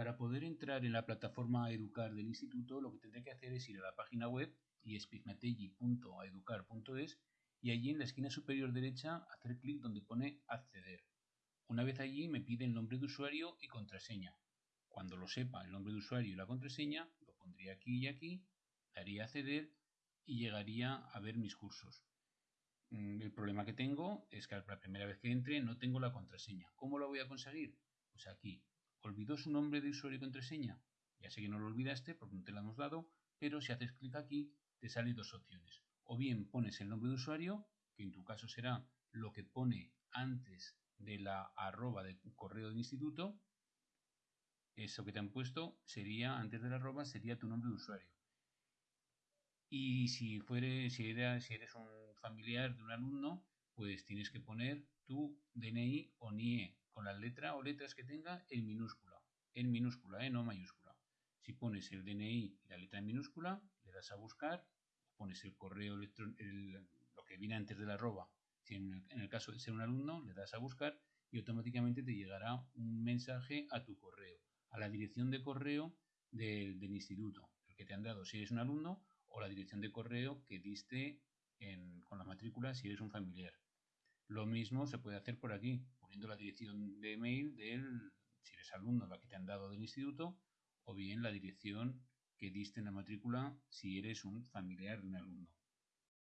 Para poder entrar en la plataforma Educar del instituto, lo que tendré que hacer es ir a la página web y espigmateggi.educar.es y allí en la esquina superior derecha hacer clic donde pone acceder. Una vez allí me pide el nombre de usuario y contraseña. Cuando lo sepa el nombre de usuario y la contraseña, lo pondría aquí y aquí, daría acceder y llegaría a ver mis cursos. Mm, el problema que tengo es que la primera vez que entre no tengo la contraseña. ¿Cómo lo voy a conseguir? Pues aquí, ¿Olvidó su nombre de usuario y contraseña? Ya sé que no lo olvidaste porque no te la hemos dado, pero si haces clic aquí te salen dos opciones. O bien pones el nombre de usuario, que en tu caso será lo que pone antes de la arroba de correo del instituto. Eso que te han puesto sería, antes de la arroba, sería tu nombre de usuario. Y si, fuere, si, si eres un familiar de un alumno, pues tienes que poner tu DNI o NIE con la letra o letras que tenga en minúscula. En minúscula, ¿eh? no mayúscula. Si pones el DNI y la letra en minúscula, le das a buscar, pones el correo electrónico, lo que viene antes de la arroba. Si en el, caso de ser un alumno, le das a buscar y automáticamente te llegará un mensaje a tu correo, a la dirección de correo del, instituto, el que te han dado si eres un alumno, o la dirección de correo que diste con la matrícula si eres un familiar. Lo mismo se puede hacer por aquí, poniendo la dirección de email del, si eres alumno, la que te han dado del instituto, o bien la dirección que diste en la matrícula si eres un familiar de un alumno.